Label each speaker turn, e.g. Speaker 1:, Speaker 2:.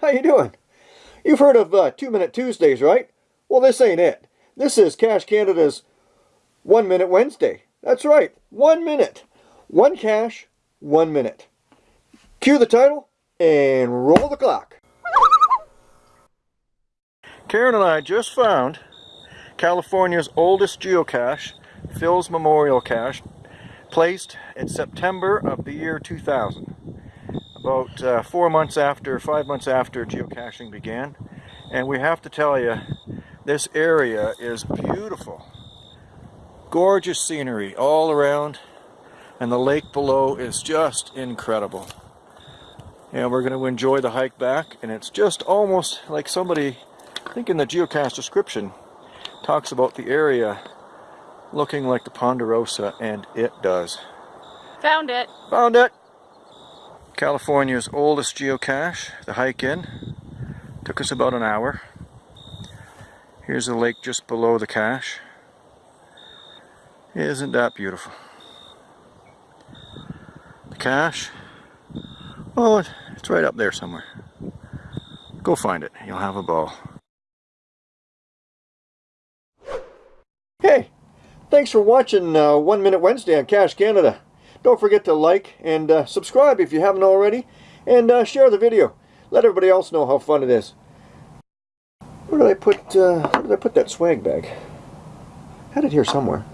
Speaker 1: How you doing? You've heard of uh, Two Minute Tuesdays, right? Well, this ain't it. This is Cache Canada's One Minute Wednesday. That's right, one minute. One cache, one minute. Cue the title and roll the clock. Karen and I just found California's oldest geocache, Phil's Memorial Cache, placed in September of the year 2000 about uh, four months after, five months after geocaching began. And we have to tell you, this area is beautiful. Gorgeous scenery all around. And the lake below is just incredible. And we're going to enjoy the hike back. And it's just almost like somebody, I think in the geocache description, talks about the area looking like the Ponderosa. And it does.
Speaker 2: Found it.
Speaker 1: Found it. California's oldest geocache, the hike in. Took us about an hour. Here's the lake just below the cache. Isn't that beautiful? The cache, oh, it's right up there somewhere. Go find it, you'll have a ball. Hey, thanks for watching uh, One Minute Wednesday on Cache Canada. Don't forget to like and uh, subscribe if you haven't already. And uh, share the video. Let everybody else know how fun it is. Where did I put, uh, where did I put that swag bag? had it here somewhere.